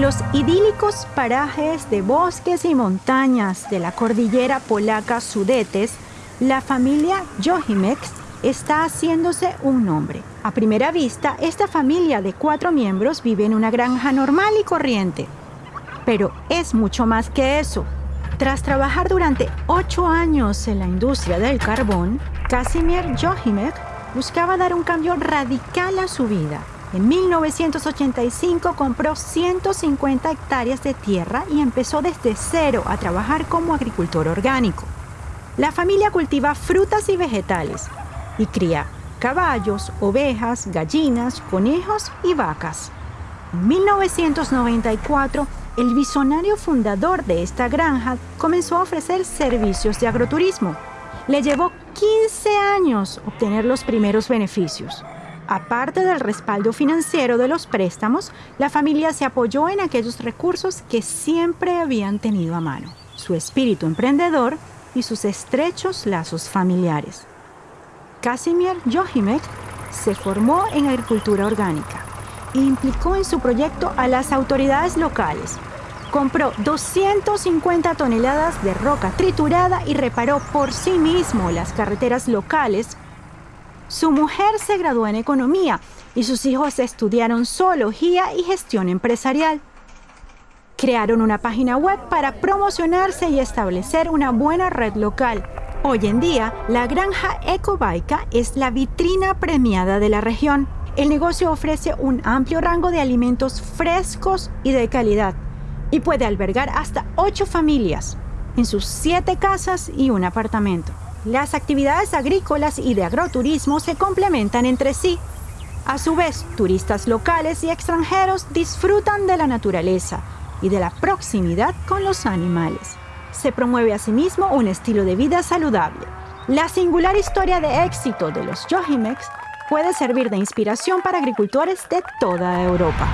En los idílicos parajes de bosques y montañas de la cordillera polaca Sudetes, la familia Johimex está haciéndose un nombre. A primera vista, esta familia de cuatro miembros vive en una granja normal y corriente. Pero es mucho más que eso. Tras trabajar durante ocho años en la industria del carbón, Casimir Johimek buscaba dar un cambio radical a su vida. En 1985 compró 150 hectáreas de tierra y empezó desde cero a trabajar como agricultor orgánico. La familia cultiva frutas y vegetales y cría caballos, ovejas, gallinas, conejos y vacas. En 1994, el visionario fundador de esta granja comenzó a ofrecer servicios de agroturismo. Le llevó 15 años obtener los primeros beneficios. Aparte del respaldo financiero de los préstamos, la familia se apoyó en aquellos recursos que siempre habían tenido a mano, su espíritu emprendedor y sus estrechos lazos familiares. Casimir Johimek se formó en agricultura orgánica e implicó en su proyecto a las autoridades locales. Compró 250 toneladas de roca triturada y reparó por sí mismo las carreteras locales. Su mujer se graduó en economía y sus hijos estudiaron zoología y gestión empresarial. Crearon una página web para promocionarse y establecer una buena red local Hoy en día, la granja Ecobaica es la vitrina premiada de la región. El negocio ofrece un amplio rango de alimentos frescos y de calidad y puede albergar hasta ocho familias en sus siete casas y un apartamento. Las actividades agrícolas y de agroturismo se complementan entre sí. A su vez, turistas locales y extranjeros disfrutan de la naturaleza y de la proximidad con los animales. Se promueve asimismo un estilo de vida saludable. La singular historia de éxito de los Yohimex puede servir de inspiración para agricultores de toda Europa.